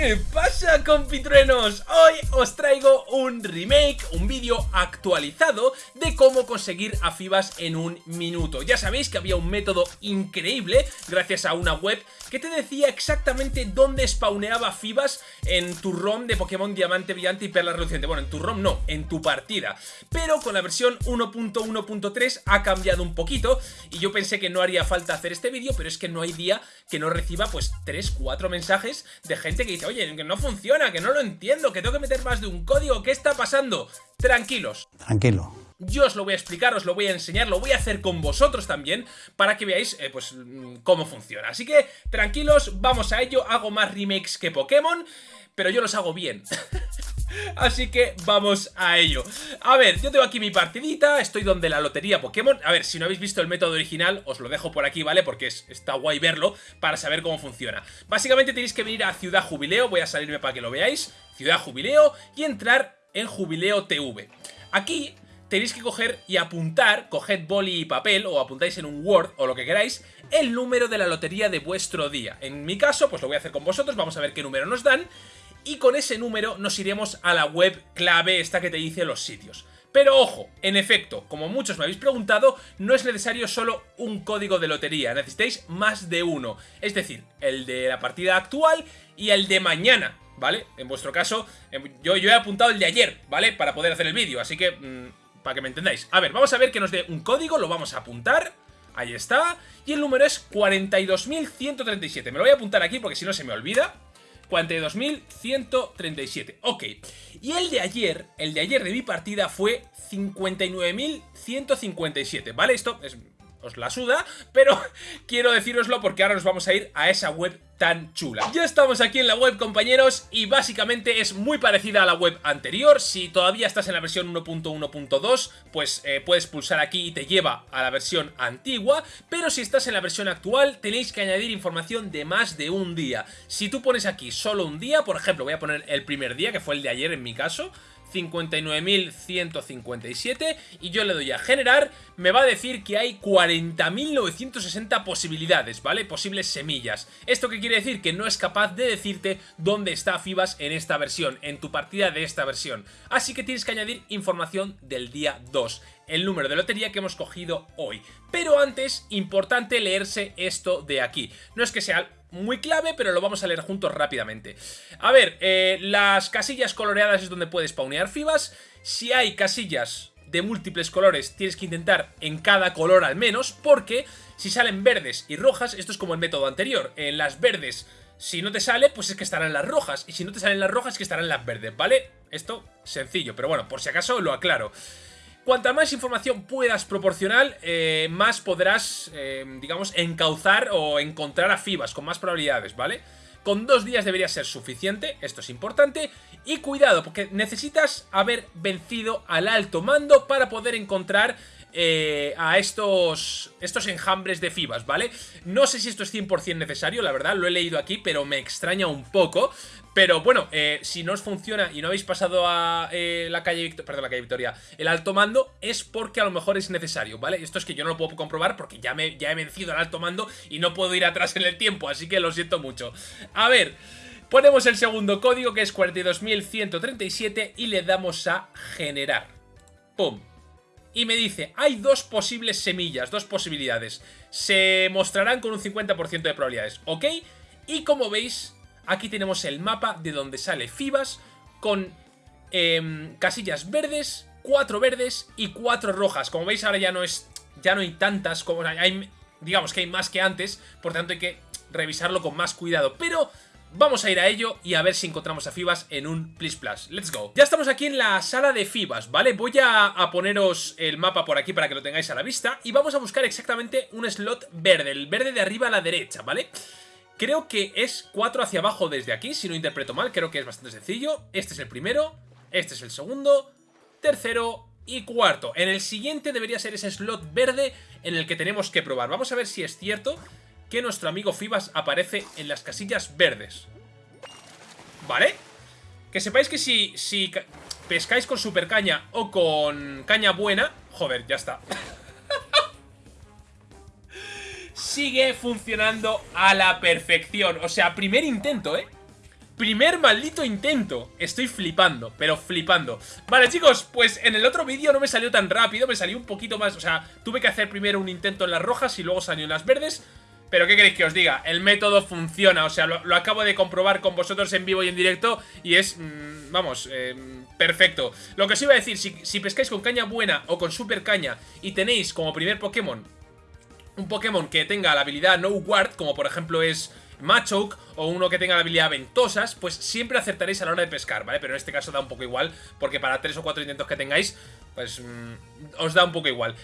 ¿Qué pasa compitruenos? Hoy os traigo un remake, un vídeo actualizado de cómo conseguir a Fibas en un minuto. Ya sabéis que había un método increíble gracias a una web que te decía exactamente dónde spawneaba Fibas en tu ROM de Pokémon Diamante Brillante y Perla Reluciente. Bueno, en tu ROM no, en tu partida. Pero con la versión 1.1.3 ha cambiado un poquito y yo pensé que no haría falta hacer este vídeo, pero es que no hay día que no reciba pues 3, 4 mensajes de gente que dice oye, que no funciona, que no lo entiendo, que tengo que meter más de un código, ¿qué está pasando? Tranquilos. Tranquilo. Yo os lo voy a explicar, os lo voy a enseñar, lo voy a hacer con vosotros también para que veáis eh, pues mm, cómo funciona. Así que tranquilos, vamos a ello, hago más remakes que Pokémon, pero yo los hago bien. Así que vamos a ello. A ver, yo tengo aquí mi partidita Estoy donde la lotería Pokémon. A ver, si no habéis visto el método original Os lo dejo por aquí, ¿vale? Porque está guay verlo Para saber cómo funciona. Básicamente tenéis que venir a Ciudad Jubileo Voy a salirme para que lo veáis. Ciudad Jubileo Y entrar en Jubileo TV Aquí tenéis que coger y apuntar, coged boli y papel o apuntáis en un Word o lo que queráis, el número de la lotería de vuestro día. En mi caso, pues lo voy a hacer con vosotros, vamos a ver qué número nos dan y con ese número nos iremos a la web clave esta que te dice los sitios. Pero ojo, en efecto, como muchos me habéis preguntado, no es necesario solo un código de lotería, necesitáis más de uno. Es decir, el de la partida actual y el de mañana, ¿vale? En vuestro caso, em, yo, yo he apuntado el de ayer, ¿vale? Para poder hacer el vídeo, así que, mm, para que me entendáis. A ver, vamos a ver que nos dé un código, lo vamos a apuntar... Ahí está, y el número es 42.137, me lo voy a apuntar aquí porque si no se me olvida 42.137. Ok. Y el de ayer, el de ayer de mi partida fue 59.157, ¿vale? Esto es os la suda, pero quiero decíroslo porque ahora nos vamos a ir a esa web tan chula. Ya estamos aquí en la web, compañeros, y básicamente es muy parecida a la web anterior. Si todavía estás en la versión 1.1.2, pues eh, puedes pulsar aquí y te lleva a la versión antigua, pero si estás en la versión actual, tenéis que añadir información de más de un día. Si tú pones aquí solo un día, por ejemplo, voy a poner el primer día, que fue el de ayer en mi caso, 59.157 y yo le doy a generar, me va a decir que hay 40.960 posibilidades, ¿vale? Posibles semillas. ¿Esto qué quiere decir? Que no es capaz de decirte dónde está Fibas en esta versión, en tu partida de esta versión. Así que tienes que añadir información del día 2 el número de lotería que hemos cogido hoy. Pero antes, importante leerse esto de aquí. No es que sea muy clave, pero lo vamos a leer juntos rápidamente. A ver, eh, las casillas coloreadas es donde puedes spawnear fibas. Si hay casillas de múltiples colores, tienes que intentar en cada color al menos, porque si salen verdes y rojas, esto es como el método anterior. En las verdes, si no te sale, pues es que estarán las rojas, y si no te salen las rojas, es que estarán las verdes, ¿vale? Esto, sencillo, pero bueno, por si acaso lo aclaro. Cuanta más información puedas proporcionar, eh, más podrás, eh, digamos, encauzar o encontrar a FIBAS con más probabilidades, ¿vale? Con dos días debería ser suficiente, esto es importante. Y cuidado, porque necesitas haber vencido al alto mando para poder encontrar eh, a estos, estos enjambres de FIBAS, ¿vale? No sé si esto es 100% necesario, la verdad, lo he leído aquí, pero me extraña un poco. Pero bueno, eh, si no os funciona y no habéis pasado a eh, la calle Victoria, la calle Victoria, el alto mando, es porque a lo mejor es necesario, ¿vale? Esto es que yo no lo puedo comprobar porque ya, me, ya he vencido al alto mando y no puedo ir atrás en el tiempo, así que lo siento mucho. A ver, ponemos el segundo código que es 42.137 y le damos a generar. ¡Pum! y me dice, hay dos posibles semillas, dos posibilidades. Se mostrarán con un 50% de probabilidades, ¿ok? Y como veis, aquí tenemos el mapa de donde sale Fibas con em, casillas verdes, cuatro verdes y cuatro rojas. Como veis ahora ya no es ya no hay tantas, como hay, digamos que hay más que antes, por tanto hay que revisarlo con más cuidado. Pero Vamos a ir a ello y a ver si encontramos a Fibas en un Please Plus. Let's go. Ya estamos aquí en la sala de Fibas, ¿vale? Voy a, poneros el mapa por aquí para que lo tengáis a la vista y vamos a buscar exactamente un slot verde, el verde de arriba a la derecha, ¿vale? Creo que es 4 hacia abajo desde aquí, si no interpreto mal, creo que es bastante sencillo. Este es el primero, este es el segundo, tercero y cuarto. En el siguiente debería ser ese slot verde en el que tenemos que probar. Vamos a ver si es cierto que nuestro amigo Fibas aparece en las casillas verdes. ¿Vale? Que sepáis que si, si pescáis con super caña o con caña buena... Joder, ya está. Sigue funcionando a la perfección. O sea, primer intento, ¿eh? Primer maldito intento. Estoy flipando, pero flipando. Vale, chicos, pues en el otro vídeo no me salió tan rápido, me salió un poquito más... O sea, tuve que hacer primero un intento en las rojas y luego salió en las verdes. Pero ¿qué queréis que os diga? El método funciona, o sea, lo, acabo de comprobar con vosotros en vivo y en directo y es, mm, vamos, eh, perfecto. Lo que os iba a decir, si, si pescáis con caña buena o con super caña y tenéis como primer Pokémon un Pokémon que tenga la habilidad No Guard, como por ejemplo es Machoke o uno que tenga la habilidad Ventosas, pues siempre acertaréis a la hora de pescar, ¿vale? Pero en este caso da un poco igual, porque para tres o cuatro intentos que tengáis, pues mm, os da un poco igual.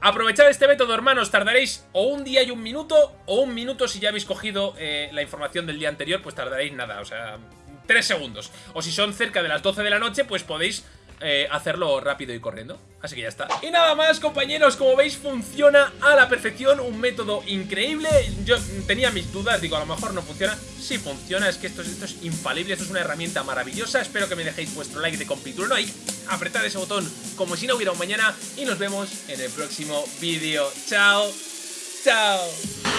Aprovechad este método, hermanos, tardaréis o un día y un minuto, o un minuto si ya habéis cogido eh, la información del día anterior, pues tardaréis nada, o sea, tres segundos. O si son cerca de las 12 de la noche, pues podéis eh, hacerlo rápido y corriendo. Así que ya está. Y nada más, compañeros, como veis funciona a la perfección, un método increíble. Yo tenía mis dudas, digo, a lo mejor no funciona. Sí funciona, es que esto, esto es infalible, esto es una herramienta maravillosa. Espero que me dejéis vuestro like de compitulo ahí, apretad ese botón como si no hubiera un mañana y nos vemos en el próximo vídeo. Chao, chao.